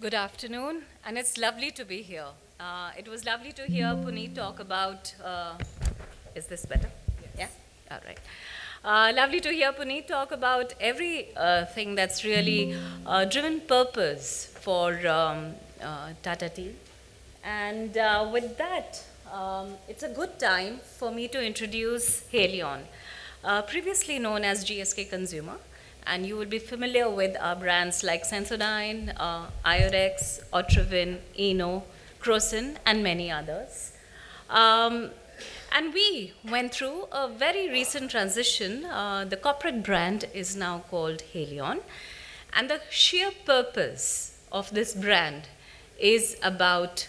Good afternoon, and it's lovely to be here. Uh, it was lovely to hear Puneet talk about. Uh, is this better? Yes. Yeah? All right. Uh, lovely to hear Puneet talk about everything that's really uh, driven purpose for um, uh, Tata Tea. And uh, with that, um, it's a good time for me to introduce Haleon, previously known as GSK Consumer and you will be familiar with our brands like Sensodyne, uh, Iodex, Otrivin, Eno, Crocin, and many others. Um, and we went through a very recent transition. Uh, the corporate brand is now called Haleon. And the sheer purpose of this brand is about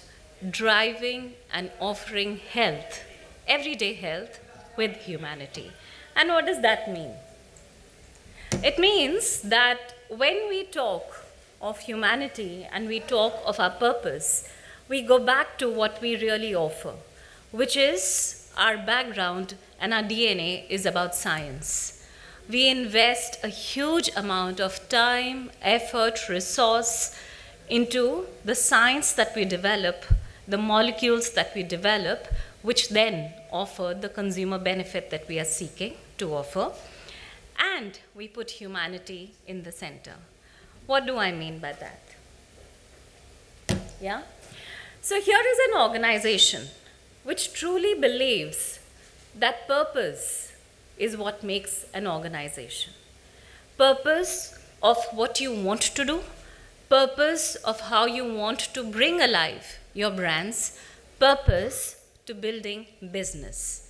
driving and offering health, everyday health, with humanity. And what does that mean? It means that when we talk of humanity and we talk of our purpose, we go back to what we really offer, which is our background and our DNA is about science. We invest a huge amount of time, effort, resource into the science that we develop, the molecules that we develop, which then offer the consumer benefit that we are seeking to offer and we put humanity in the center. What do I mean by that? Yeah? So here is an organization which truly believes that purpose is what makes an organization. Purpose of what you want to do, purpose of how you want to bring alive your brands, purpose to building business,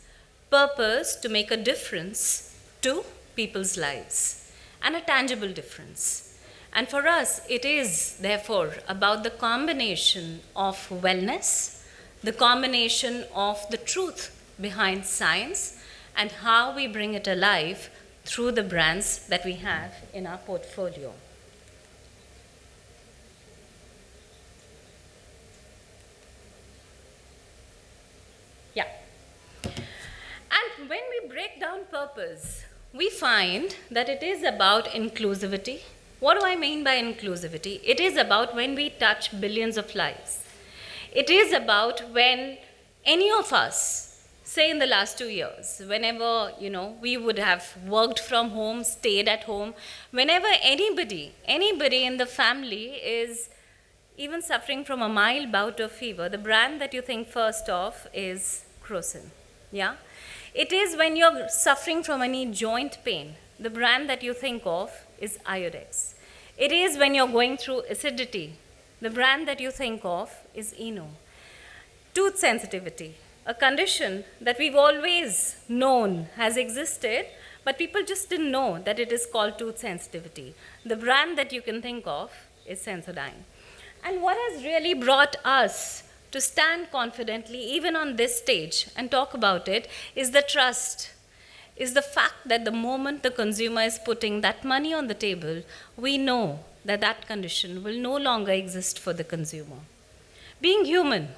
purpose to make a difference to people's lives and a tangible difference. And for us, it is therefore about the combination of wellness, the combination of the truth behind science, and how we bring it alive through the brands that we have in our portfolio. Yeah. And when we break down purpose, we find that it is about inclusivity. What do I mean by inclusivity? It is about when we touch billions of lives. It is about when any of us, say in the last two years, whenever, you know, we would have worked from home, stayed at home, whenever anybody, anybody in the family is even suffering from a mild bout of fever, the brand that you think first of is Crocin. Yeah? It is when you're suffering from any joint pain, the brand that you think of is Iodex. It is when you're going through acidity, the brand that you think of is Eno. Tooth sensitivity, a condition that we've always known has existed, but people just didn't know that it is called tooth sensitivity. The brand that you can think of is Sensodyne. And what has really brought us to stand confidently, even on this stage, and talk about it is the trust, is the fact that the moment the consumer is putting that money on the table, we know that that condition will no longer exist for the consumer. Being human,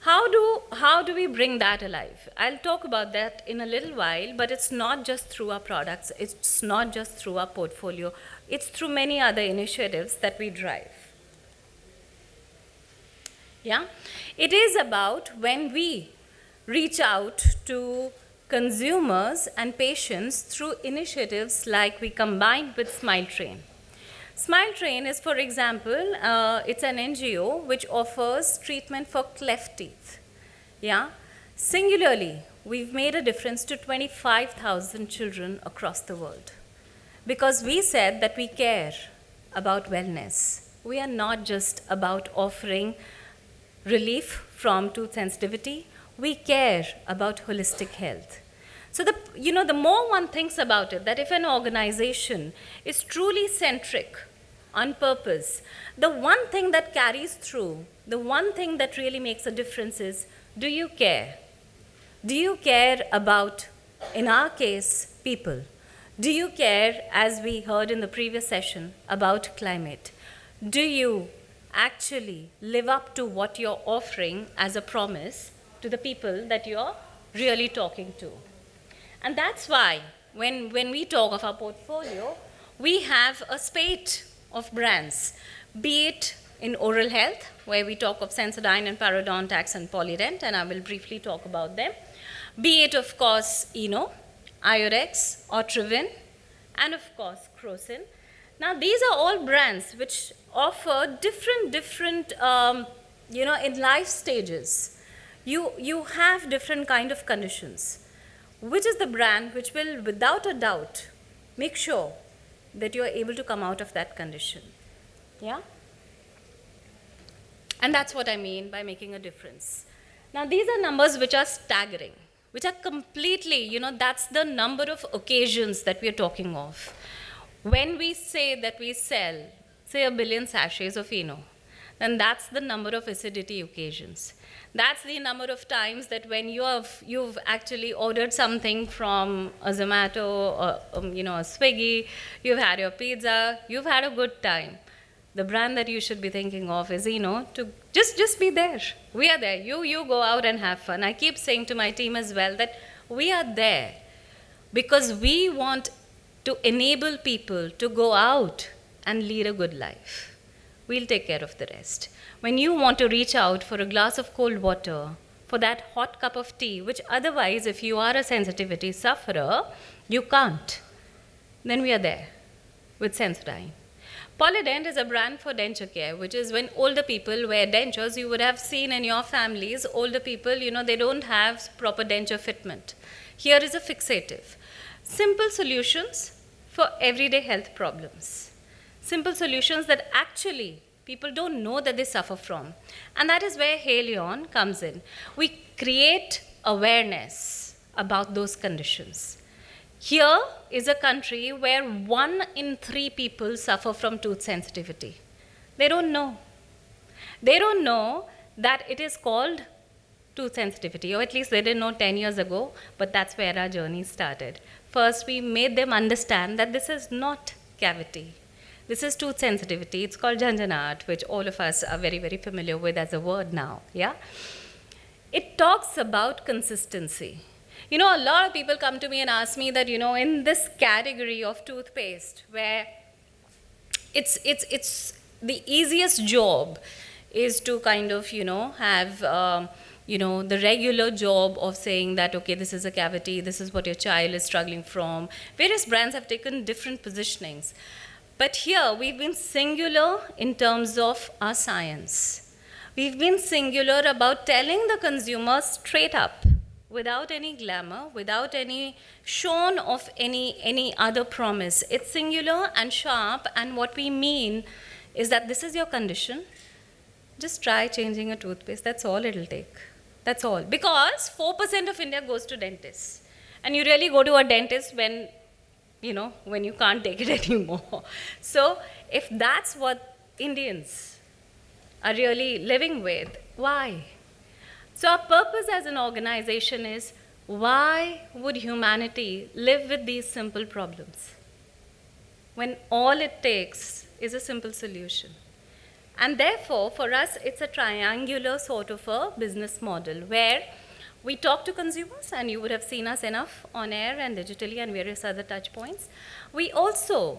how do, how do we bring that alive? I'll talk about that in a little while, but it's not just through our products, it's not just through our portfolio, it's through many other initiatives that we drive. Yeah? It is about when we reach out to consumers and patients through initiatives like we combined with Smile Train. Smile Train is, for example, uh, it's an NGO which offers treatment for cleft teeth. Yeah? Singularly, we've made a difference to 25,000 children across the world. Because we said that we care about wellness. We are not just about offering relief from tooth sensitivity, we care about holistic health. So the, you know, the more one thinks about it, that if an organization is truly centric on purpose, the one thing that carries through, the one thing that really makes a difference is, do you care? Do you care about, in our case, people? Do you care, as we heard in the previous session, about climate? Do you actually live up to what you're offering as a promise to the people that you're really talking to. And that's why when, when we talk of our portfolio, we have a spate of brands, be it in oral health, where we talk of Sensodyne and Parodontax and Polident, and I will briefly talk about them. Be it, of course, Eno, Iodex, Otrivin, and of course, Crocin. Now, these are all brands which offer different, different, um, you know, in life stages. You, you have different kind of conditions. Which is the brand which will, without a doubt, make sure that you are able to come out of that condition? Yeah? And that's what I mean by making a difference. Now, these are numbers which are staggering, which are completely, you know, that's the number of occasions that we are talking of. When we say that we sell, say, a billion sachets of Eno, then that's the number of acidity occasions. That's the number of times that when you have, you've actually ordered something from a Zomato or, um, you know, a Swiggy, you've had your pizza, you've had a good time. The brand that you should be thinking of is know to just just be there. We are there. You you go out and have fun. I keep saying to my team as well that we are there because we want to enable people to go out and lead a good life we'll take care of the rest when you want to reach out for a glass of cold water for that hot cup of tea which otherwise if you are a sensitivity sufferer you can't then we are there with sensodyne Polident is a brand for denture care, which is when older people wear dentures, you would have seen in your families, older people, you know, they don't have proper denture fitment. Here is a fixative. Simple solutions for everyday health problems. Simple solutions that actually people don't know that they suffer from. And that is where Haleon comes in. We create awareness about those conditions. Here is a country where one in three people suffer from tooth sensitivity. They don't know. They don't know that it is called tooth sensitivity, or at least they didn't know 10 years ago, but that's where our journey started. First, we made them understand that this is not cavity. This is tooth sensitivity. It's called Jhanjhanat, which all of us are very, very familiar with as a word now. Yeah? It talks about consistency. You know, a lot of people come to me and ask me that, you know, in this category of toothpaste, where it's, it's, it's the easiest job is to kind of, you know, have, um, you know, the regular job of saying that, okay, this is a cavity, this is what your child is struggling from. Various brands have taken different positionings. But here, we've been singular in terms of our science. We've been singular about telling the consumer straight up without any glamour, without any shone of any, any other promise. It's singular and sharp, and what we mean is that this is your condition. Just try changing a toothpaste. That's all it'll take. That's all. Because 4% of India goes to dentists. And you really go to a dentist when, you know, when you can't take it anymore. So if that's what Indians are really living with, why? So our purpose as an organization is why would humanity live with these simple problems when all it takes is a simple solution? And therefore, for us, it's a triangular sort of a business model where we talk to consumers, and you would have seen us enough on air and digitally and various other touch points. We also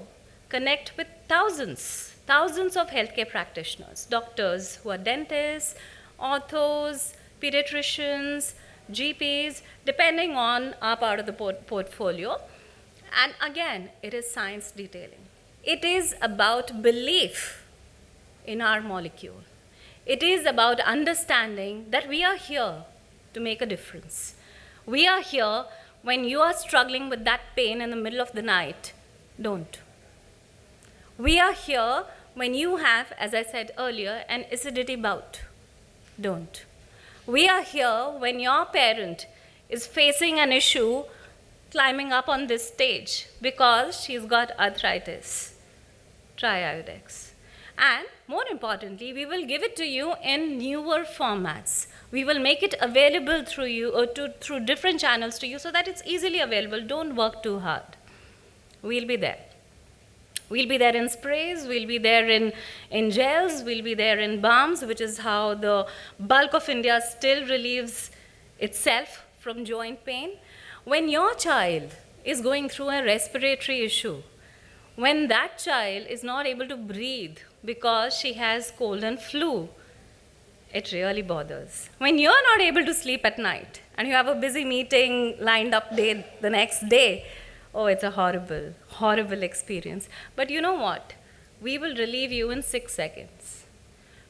connect with thousands, thousands of healthcare practitioners, doctors who are dentists, orthos, pediatricians, GPs, depending on our part of the port portfolio. And again, it is science detailing. It is about belief in our molecule. It is about understanding that we are here to make a difference. We are here when you are struggling with that pain in the middle of the night. Don't. We are here when you have, as I said earlier, an acidity bout. Don't. We are here when your parent is facing an issue climbing up on this stage because she's got arthritis. Try Iodex. And more importantly, we will give it to you in newer formats. We will make it available through you or to, through different channels to you so that it's easily available. Don't work too hard. We'll be there. We'll be there in sprays, we'll be there in, in gels, we'll be there in balms, which is how the bulk of India still relieves itself from joint pain. When your child is going through a respiratory issue, when that child is not able to breathe because she has cold and flu, it really bothers. When you're not able to sleep at night and you have a busy meeting lined up day, the next day, oh, it's a horrible, horrible experience. But you know what? We will relieve you in six seconds.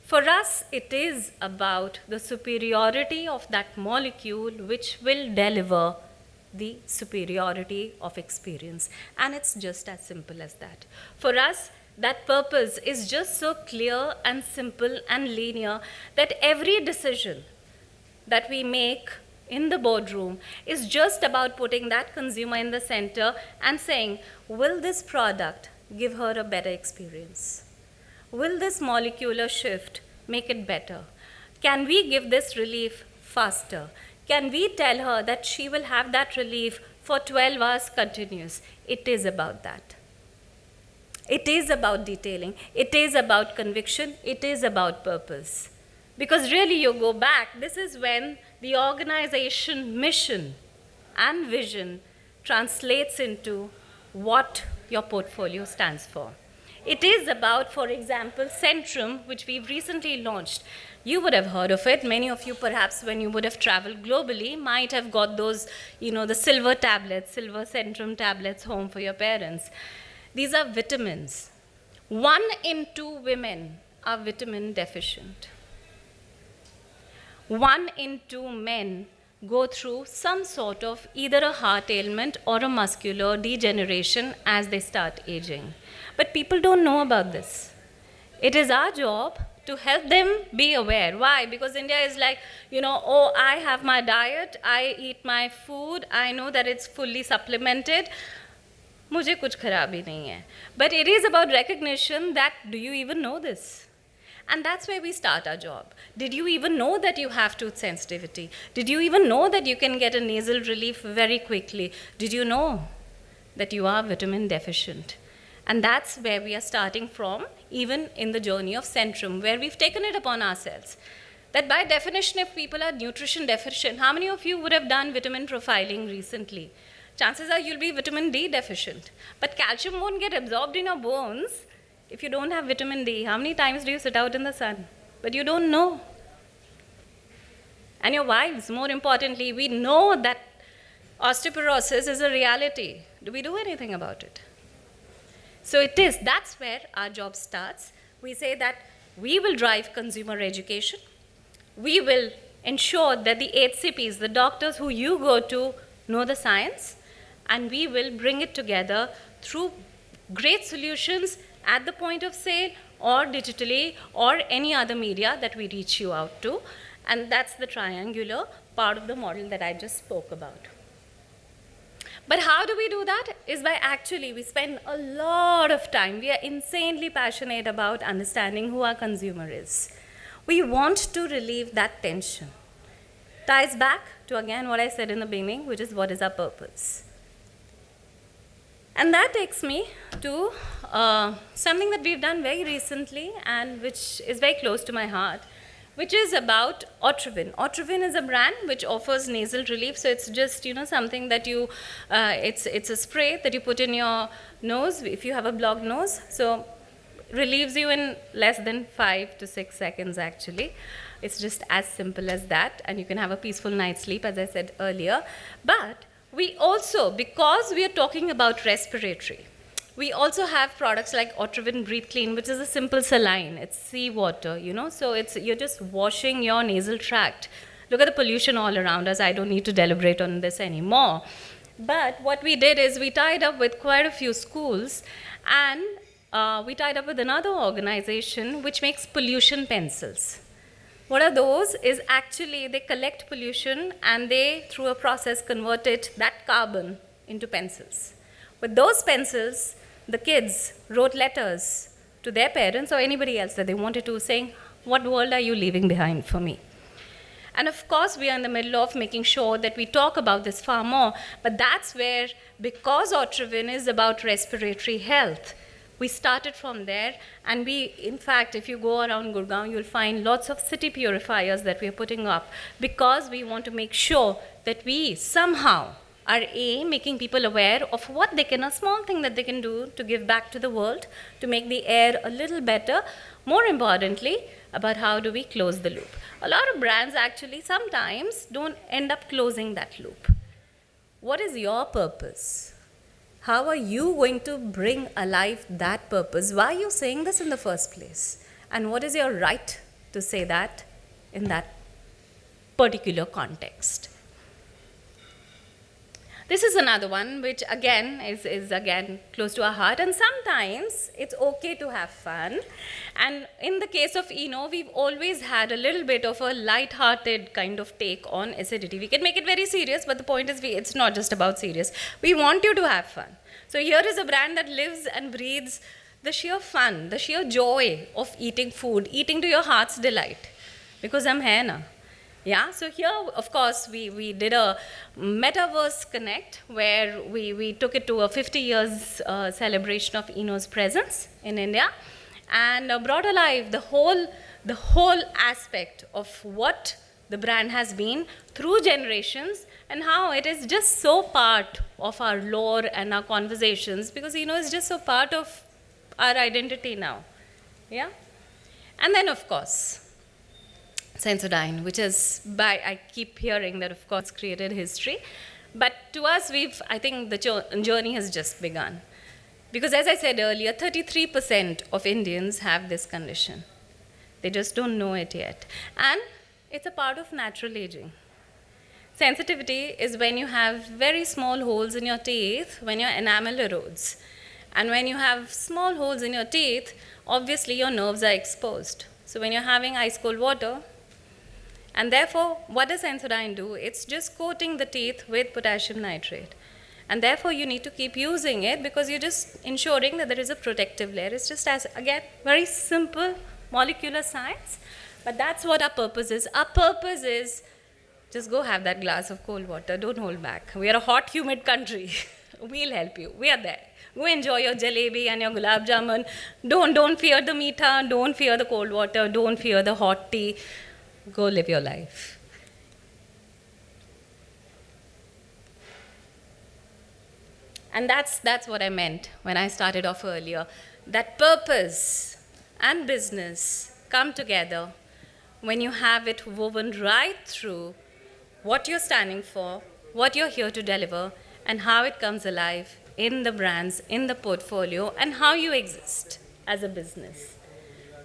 For us, it is about the superiority of that molecule which will deliver the superiority of experience. And it's just as simple as that. For us, that purpose is just so clear and simple and linear that every decision that we make in the boardroom is just about putting that consumer in the center and saying, will this product give her a better experience? Will this molecular shift make it better? Can we give this relief faster? Can we tell her that she will have that relief for 12 hours continuous? It is about that. It is about detailing. It is about conviction. It is about purpose. Because really, you go back, this is when the organization mission and vision translates into what your portfolio stands for. It is about, for example, Centrum, which we've recently launched. You would have heard of it. Many of you, perhaps, when you would have traveled globally, might have got those, you know, the silver tablets, silver Centrum tablets home for your parents. These are vitamins. One in two women are vitamin deficient. One in two men go through some sort of either a heart ailment or a muscular degeneration as they start aging. But people don't know about this. It is our job to help them be aware. Why? Because India is like, you know, oh, I have my diet, I eat my food, I know that it's fully supplemented. मुझे कुछ खराबी नहीं है but it is about recognition that do you even know this and that's where we start our job did you even know that you have tooth sensitivity did you even know that you can get a nasal relief very quickly did you know that you are vitamin deficient and that's where we are starting from even in the journey of centrum where we've taken it upon ourselves that by definition if people are nutrition deficient how many of you would have done vitamin profiling recently chances are you'll be vitamin D deficient. But calcium won't get absorbed in your bones if you don't have vitamin D. How many times do you sit out in the sun? But you don't know. And your wives, more importantly, we know that osteoporosis is a reality. Do we do anything about it? So it is, that's where our job starts. We say that we will drive consumer education. We will ensure that the HCPs, the doctors who you go to, know the science and we will bring it together through great solutions at the point of sale or digitally or any other media that we reach you out to. And that's the triangular part of the model that I just spoke about. But how do we do that? Is by actually, we spend a lot of time. We are insanely passionate about understanding who our consumer is. We want to relieve that tension. Ties back to again what I said in the beginning, which is what is our purpose. And that takes me to uh, something that we've done very recently and which is very close to my heart, which is about Otrivin. Otrivin is a brand which offers nasal relief. So it's just, you know, something that you, uh, it's, it's a spray that you put in your nose if you have a blocked nose. So relieves you in less than five to six seconds actually. It's just as simple as that and you can have a peaceful night's sleep as I said earlier. But we also, because we are talking about respiratory, we also have products like Otrivin Breathe Clean, which is a simple saline. It's seawater, you know, so it's you're just washing your nasal tract. Look at the pollution all around us. I don't need to deliberate on this anymore. But what we did is we tied up with quite a few schools and uh, we tied up with another organization which makes pollution pencils. What are those? Is actually they collect pollution and they, through a process, convert it, that carbon, into pencils. With those pencils, the kids wrote letters to their parents or anybody else that they wanted to, saying, What world are you leaving behind for me? And of course, we are in the middle of making sure that we talk about this far more, but that's where, because Otrivin is about respiratory health, we started from there, and we, in fact, if you go around Gurgaon, you'll find lots of city purifiers that we are putting up because we want to make sure that we somehow Our A, making people aware of what they can, a small thing that they can do to give back to the world, to make the air a little better. More importantly, about how do we close the loop. A lot of brands actually sometimes don't end up closing that loop. What is your purpose? How are you going to bring alive that purpose? Why are you saying this in the first place? And what is your right to say that in that particular context? This is another one which again is, is again close to our heart and sometimes it's okay to have fun and in the case of Eno we've always had a little bit of a light-hearted kind of take on acidity. We can make it very serious but the point is we, it's not just about serious. We want you to have fun. So here is a brand that lives and breathes the sheer fun, the sheer joy of eating food, eating to your heart's delight because I'm here now. Yeah, so here, of course, we, we did a Metaverse Connect where we, we took it to a 50 years uh, celebration of Eno's presence in India and uh, brought alive the whole, the whole aspect of what the brand has been through generations and how it is just so part of our lore and our conversations because Eno is just so part of our identity now. Yeah? And then, of course, Sensodyne, which is by, I keep hearing that, of course, created history. But to us, we've, I think the journey has just begun. Because as I said earlier, 33% of Indians have this condition. They just don't know it yet. And it's a part of natural aging. Sensitivity is when you have very small holes in your teeth when your enamel erodes. And when you have small holes in your teeth, obviously your nerves are exposed. So when you're having ice cold water, and therefore, what does Sensodyne do? It's just coating the teeth with potassium nitrate. And therefore, you need to keep using it because you're just ensuring that there is a protective layer. It's just as, again, very simple molecular science. But that's what our purpose is. Our purpose is just go have that glass of cold water. Don't hold back. We are a hot, humid country. we'll help you. We are there. Go enjoy your jalebi and your gulab jamun. Don't, don't fear the meetha. Don't fear the cold water. Don't fear the hot tea. Go live your life. And that's, that's what I meant when I started off earlier. That purpose and business come together when you have it woven right through what you're standing for, what you're here to deliver, and how it comes alive in the brands, in the portfolio, and how you exist as a business.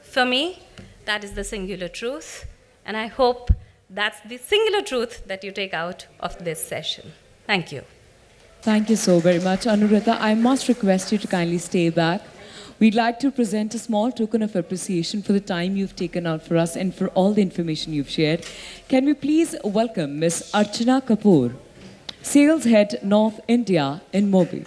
For me, that is the singular truth. And I hope that's the singular truth that you take out of this session. Thank you. Thank you so very much, Anuradha. I must request you to kindly stay back. We'd like to present a small token of appreciation for the time you've taken out for us and for all the information you've shared. Can we please welcome Ms. Archana Kapoor, Sales Head North India InMobi.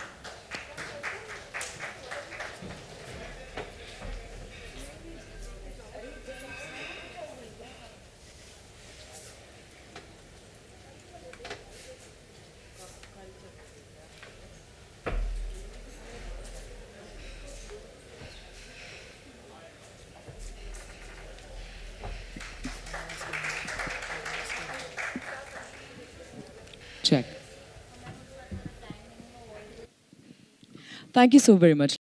Thank you so very much.